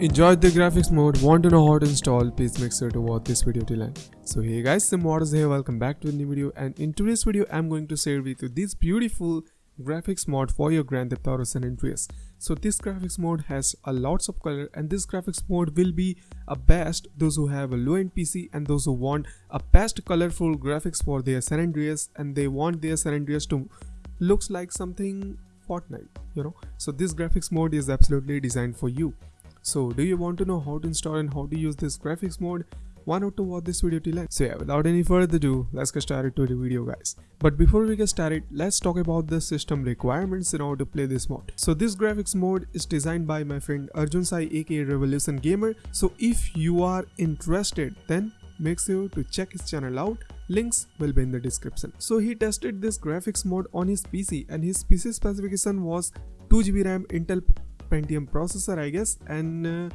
Enjoyed the graphics mode, want to know how to install, please make sure to watch this video till end. So hey guys, SimModders here, welcome back to a new video and in today's video I'm going to share with you this beautiful graphics mod for your Grand Theft Auto San Andreas. So this graphics mode has a lots of color and this graphics mode will be a best those who have a low-end PC and those who want a best colorful graphics for their San Andreas and they want their San Andreas to looks like something Fortnite, you know. So this graphics mode is absolutely designed for you. So do you want to know how to install and how to use this graphics mode? Why not to watch this video till end? So yeah, without any further ado, let's get started to the video guys. But before we get started, let's talk about the system requirements in order to play this mod. So this graphics mode is designed by my friend Arjun Sai aka Revolution Gamer. So if you are interested, then make sure to check his channel out links will be in the description so he tested this graphics mode on his pc and his pc specification was 2gb ram intel pentium processor i guess and uh,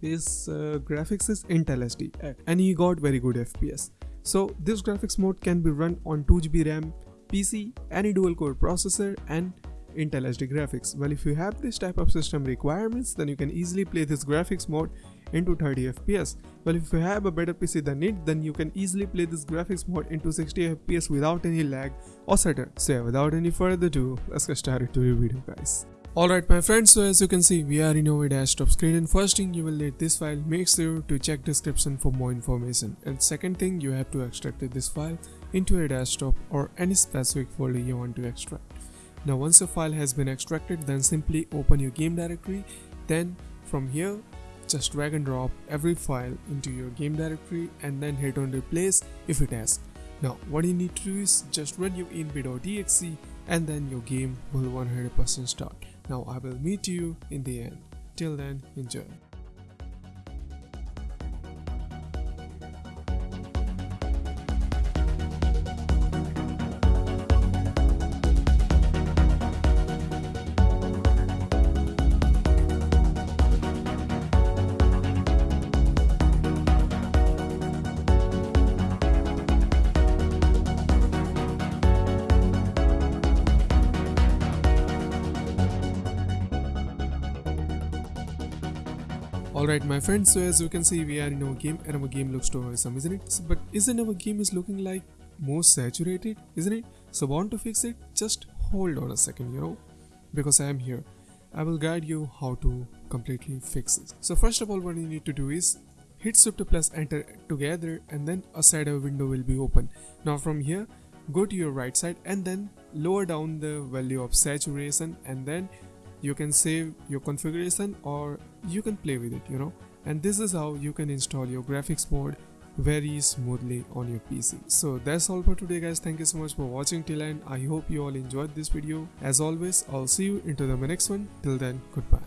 his uh, graphics is intel HD and he got very good fps so this graphics mode can be run on 2gb ram pc any dual core processor and Intel HD graphics. Well, if you have this type of system requirements, then you can easily play this graphics mode into 30 FPS. Well, if you have a better PC than it, then you can easily play this graphics mode into 60 FPS without any lag or stutter. So yeah, without any further ado, let's get started to the video guys. Alright my friends, so as you can see, we are in our desktop screen and first thing you will need this file, make sure to check description for more information. And second thing, you have to extract this file into a desktop or any specific folder you want to extract. Now once your file has been extracted, then simply open your game directory. Then from here, just drag and drop every file into your game directory and then hit on replace if it has. Now what you need to do is just run your inp.exe and then your game will 100% start. Now I will meet you in the end. Till then, enjoy. Alright my friends, so as you can see we are in our game and our game looks too awesome isn't it? But isn't our game is looking like more saturated isn't it? So want to fix it? Just hold on a second you know because I am here. I will guide you how to completely fix it. So first of all what you need to do is hit shift plus enter together and then a shadow window will be open. Now from here go to your right side and then lower down the value of saturation and then you can save your configuration or you can play with it you know and this is how you can install your graphics mode very smoothly on your PC. So that's all for today guys. Thank you so much for watching till end. I hope you all enjoyed this video. As always, I'll see you into the next one. Till then, goodbye.